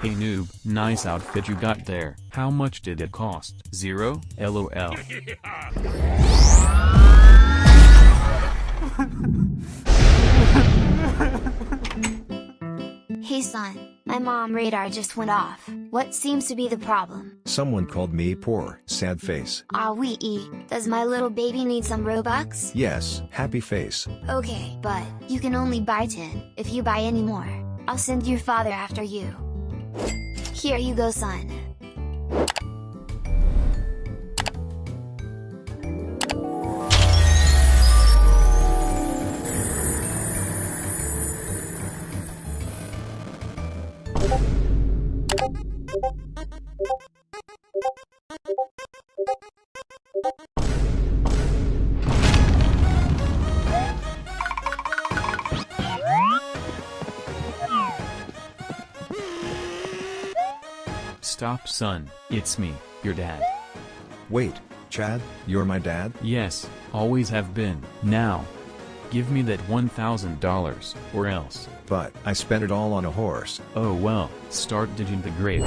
Hey noob, nice outfit you got there. How much did it cost? Zero? LOL. hey son, my mom radar just went off. What seems to be the problem? Someone called me poor, sad face. Ah wee ee, does my little baby need some Robux? Yes, happy face. Okay, but, you can only buy 10, if you buy any more. I'll send your father after you. Here you go son. Stop son, it's me, your dad. Wait, Chad, you're my dad? Yes, always have been. Now. Give me that $1,000, or else. But, I spent it all on a horse. Oh well, start digging the grave.